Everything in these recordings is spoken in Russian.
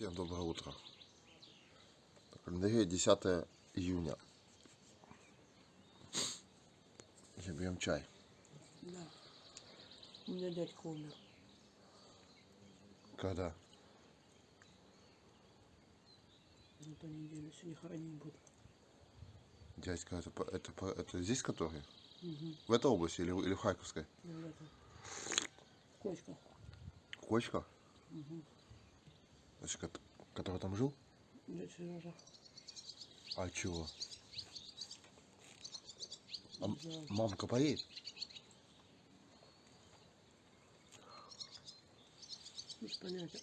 Всем доброе утро. На календаре 10 июня. Сейчас берем чай. Да. У меня дядька умер. Когда? На той неделе сегодня хоронить буду. Дядька, это, по- это, по- это здесь который? Угу. В этой области или, в- или в Харьковской? В этом. Кочка. Кочка? Угу. Который там жил? Дядя Сережа. А чего? А мамка поедет? Без понятия.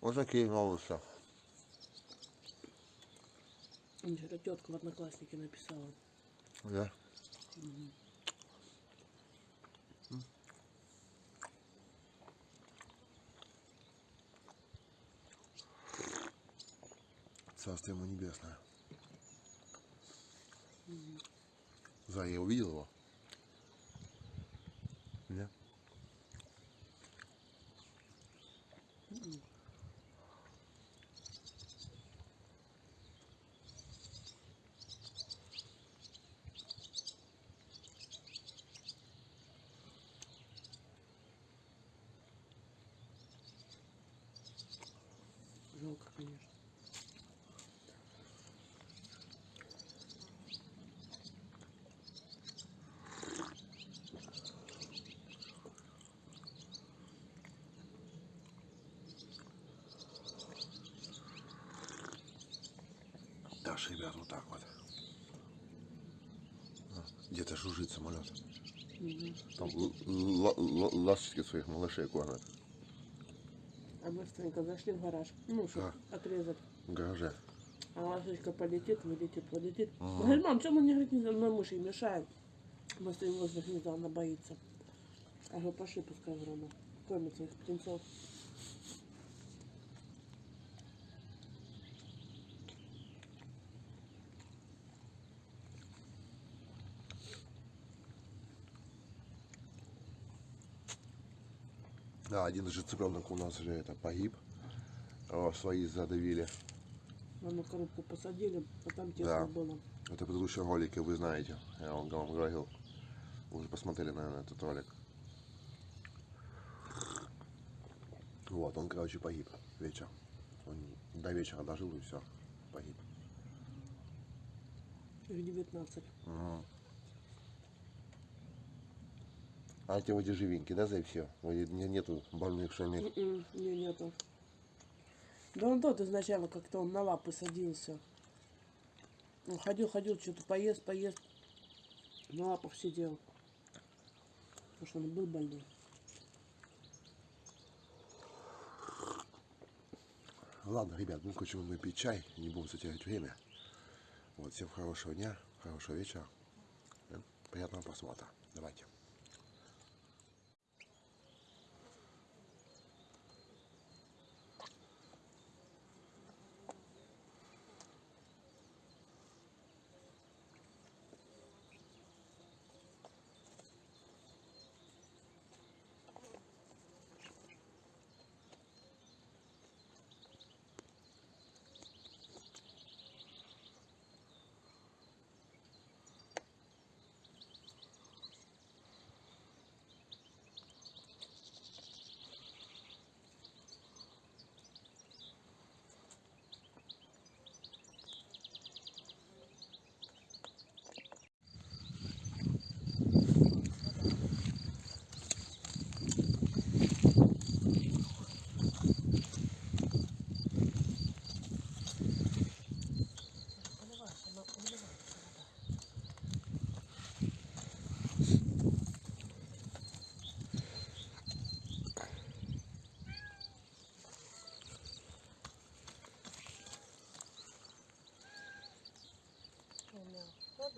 Вот такие новости. Мне вчера тетка в одноклассники написала. Да? Царство ему небесное. За, я увидел его? Дальше, ребят, вот так вот. Где-то жужжит самолет. Там ласточки своих малышей кормят А мы быстренько зашли в гараж. Ну, что, отрезать. в гараже. А ласточка полетит, вылетит, полетит. Ага. Говорит, мам, чем мы не, говорит, не на мыши мешаем? Мы стоим возле гнезда, она боится. А говорю, пошли, пускай рано. Кормит своих птенцов. Да, один же цыпленок у нас же это погиб. О, свои задавили. На одну коробку посадили, а там тесно Да. было. Это в предыдущем ролике, вы знаете. Я вам, вам говорил. Вы уже посмотрели, наверное, этот ролик. Вот, он, короче, погиб вечер. Он до вечера дожил и все, погиб. Их 19. Ага. А эти вроде живенькие, да, за все? Вроде не- нету больных шальных. М-м, Не, нету. Да он тот изначально как-то он на лапы садился. Он ходил, ходил, что-то поест, поест. На лапах сидел. Потому что он был больной. Ладно, ребят, ну хочу мы пить чай, не будем затягивать время. Вот, всем хорошего дня, хорошего вечера. Э, Приятного просмотра. Давайте. Все,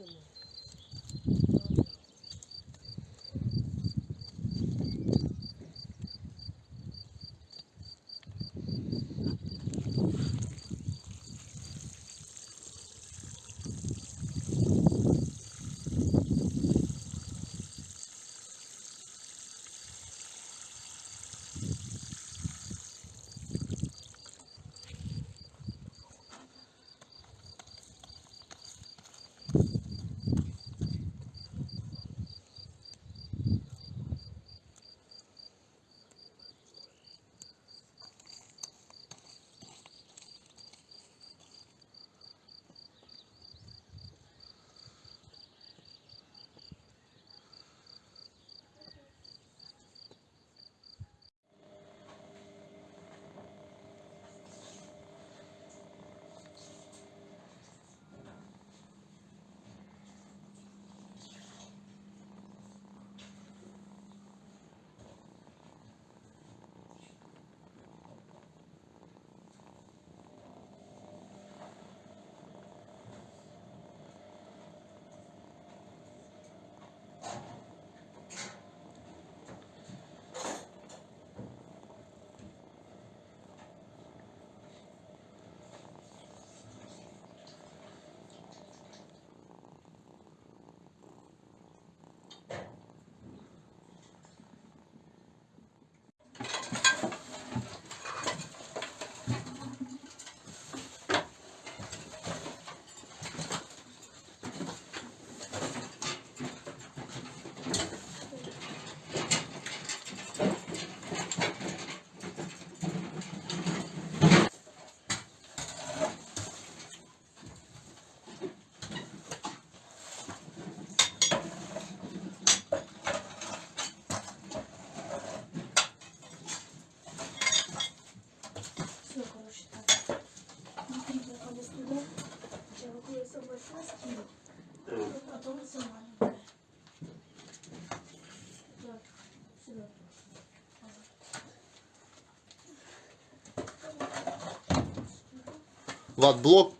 Влад, блок.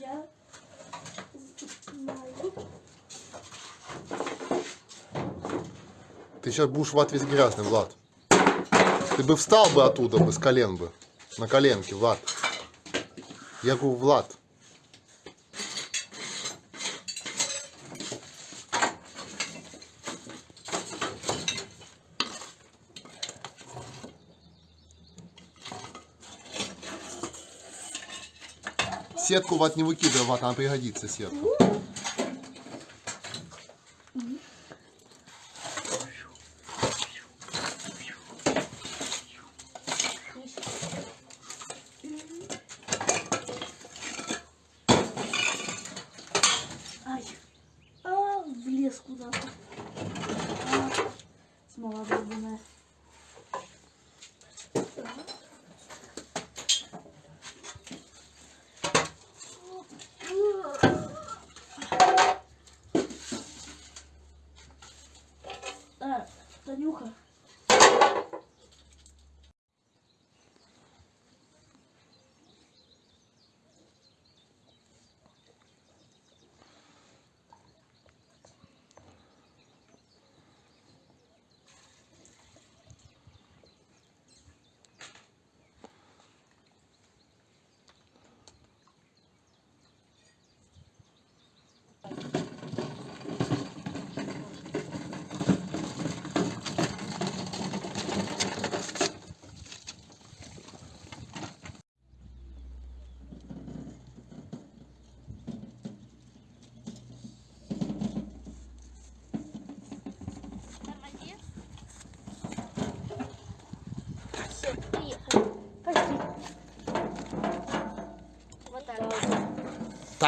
Я знаю. Ты сейчас будешь в весь грязный, Влад. Ты бы встал бы оттуда бы, с колен бы. На коленке, Влад. Я говорю, Влад. Сетку, Влад, не выкидывай, Влад, она пригодится, сетка.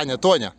Таня, Тоня.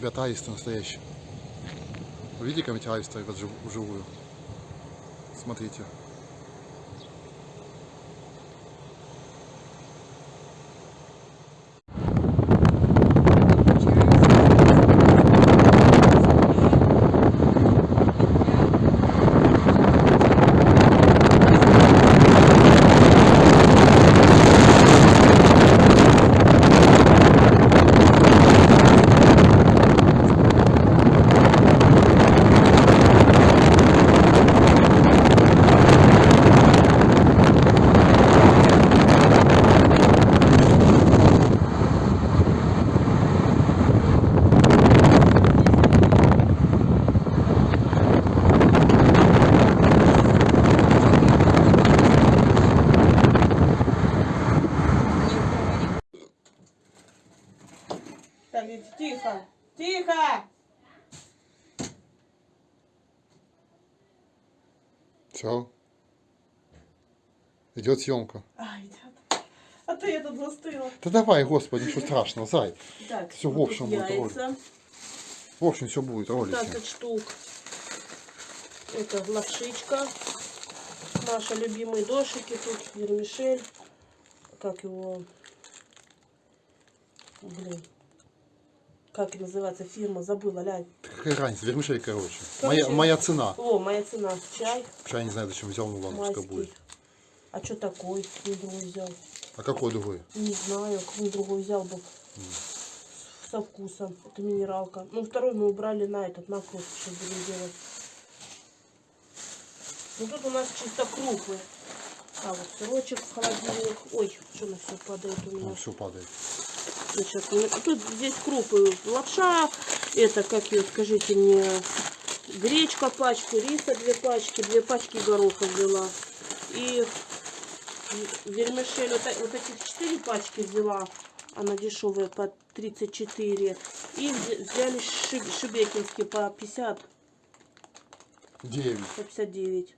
Ребята, аисты настоящие. Видите, как эти аисты ребят, жив- вживую? Смотрите. Все. Идет съемка. А, идет. А ты я тут застыла. Да давай, господи, ничего страшного, зай. Так, Всё, в общем, вот яйца. В общем, все будет, ролики. 15 штук. Это лапшичка. Наши любимые дошики. Тут вермишель. Как его... Блин. Как называется фирма? Забыла, лянь. Какая разница, вермишель, короче. Короче. Моя, моя цена. О, моя цена. Чай Я не знаю, зачем взял, ну ладно, пускай будет. А что такой? Не другой взял. А какой другой? Не знаю, какой другой взял бы. Со вкусом. Это минералка. Ну, второй мы убрали на этот, на кровь сейчас будем делать. Ну, тут у нас чисто крупы. А, вот сырочек в холодильник. Ой, что на все падает у меня. Ну, все падает. Ну, щас мы- Тут здесь крупы. Лапша, это, как ее, скажите мне, гречка пачку, риса две пачки, две пачки гороха взяла. И вермишель, вот, вот этих четыре пачки взяла, она дешевая по 34. И вз- взяли шиб- шебекинские по 50, Девять. по 59.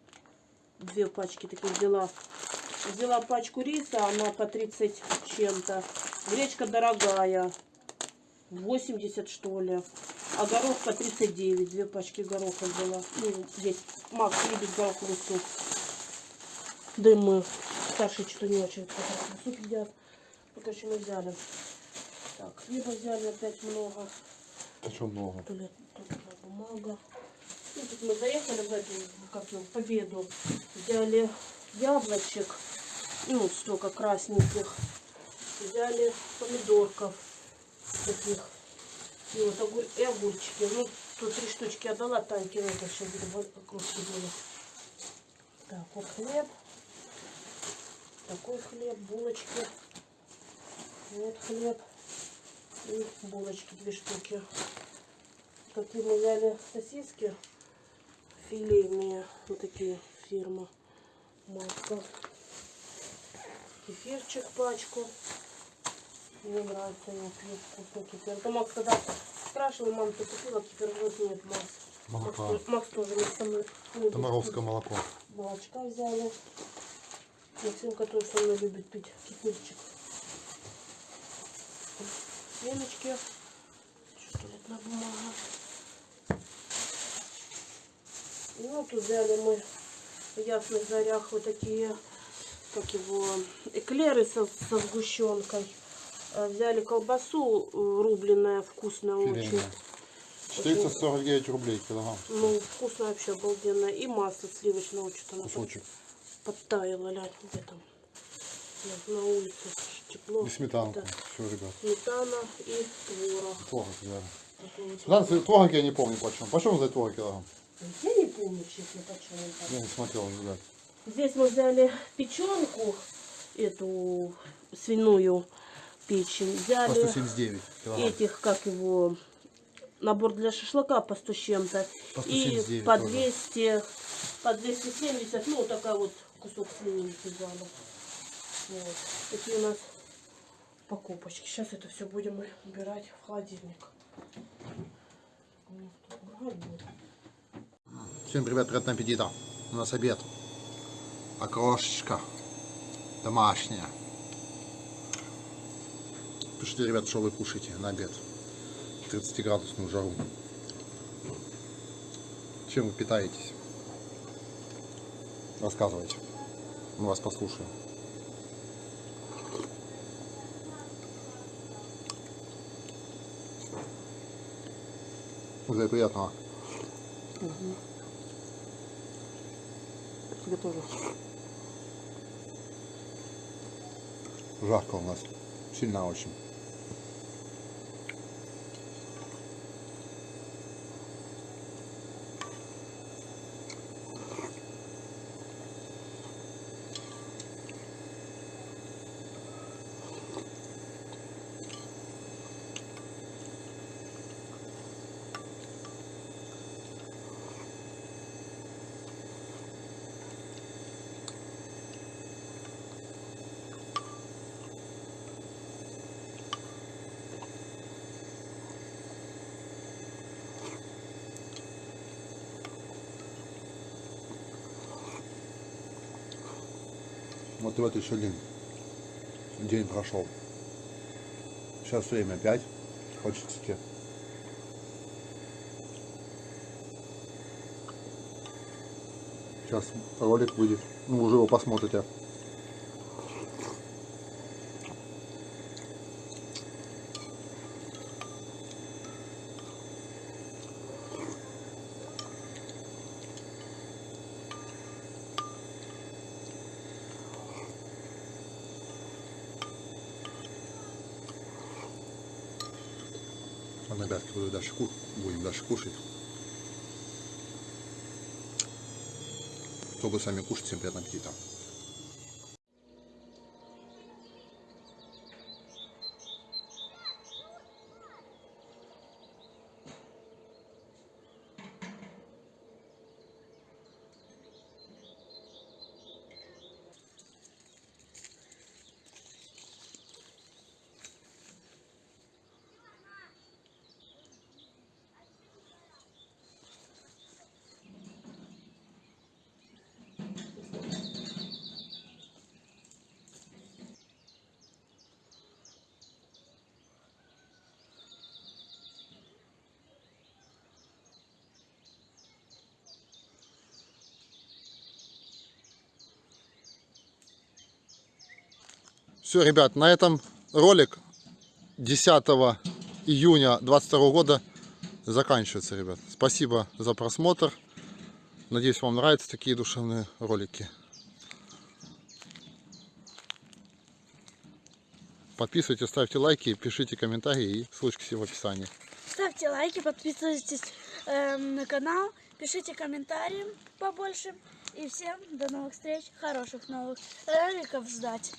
Две пачки таких взяла. Взяла пачку риса, она по 30 с чем-то. Гречка дорогая. 80 что ли. А горох по 39. Две пачки гороха взяла. Ну, здесь Макс любит гороховый суп. Да и мы. Старшие что-то не очень суп едят. Ну, короче, мы взяли. Так, хлеба взяли опять много. Это что много? Туалет, туалетная бумага. Ну, тут мы заехали в эту, как его, победу. Взяли яблочек, ну, столько красненьких. Взяли помидорков таких. И вот огур... и огурчики. Ну, тут три штучки отдала Таньке, ну, это сейчас кружки делать. Так, вот хлеб. Такой хлеб, булочки. Вот хлеб. И булочки две штуки. Такие мы взяли сосиски филейные. Вот такие фирма. Марка. Кефирчик пачку. Мне нравится, я пью вкусный кефир. То Макс когда спрашивал, мам, ты купила кефир? Вот нет, Макс. Макс, Молока. тоже- Макс тоже не со мной. не Томаровское молоко. Молочка взяли. Максимка тоже со мной любит пить кефирчик. Семечки. Что туалетная бумага. Ну, тут взяли мы в ясных зарях вот такие, как его, эклеры со, со сгущенкой. Э, Взяли колбасу э, рубленая, вкусная очень. Филейное. 449 рублей килограмм. Ну, вкусно вообще, обалденно. И масло сливочного, что-то оно Кусочек. подтаяло, ля, где там. На, улице тепло. И сметанку. Да. Все, ребят. Сметана и творог. Творог вот. Сметана, творог я не помню почем. Почем за творог килограмм? Я не помню, честно, так. Я не смотрел, ребят. Здесь мы взяли печенку, эту свиную печень. По Взяли 179 килограмм. этих, как его, набор для шашлыка по 100 с чем-то. По И 179 по тоже. 200, по 270, ну, такая вот кусок свинины взяла. Вот. Такие у нас покупочки. Сейчас это все будем мы убирать в холодильник. Всем привет, приятного аппетита. У нас обед. Окрошечка. Домашняя. Пишите, ребят, что вы кушаете на обед. 30-градусную жару. Чем вы питаетесь? Рассказывайте. Мы вас послушаем. Уже приятного. Тебе тоже. Жарко у нас. Сильно очень. Вот и вот еще один день прошел. Сейчас время 5. Хочется тебе. Сейчас ролик выйдет. Ну, уже его посмотрите. Ладно, ребятки, буду дальше ку- дальше кушать. Кто сами кушать, всем приятного аппетита. Все, ребят, на этом ролик 10 июня 22 года заканчивается, ребят. Спасибо за просмотр. Надеюсь, вам нравятся такие душевные ролики. Подписывайтесь, ставьте лайки, пишите комментарии и ссылочки все в описании. Ставьте лайки, подписывайтесь эм, на канал, пишите комментарии побольше. И всем до новых встреч, хороших новых роликов ждать.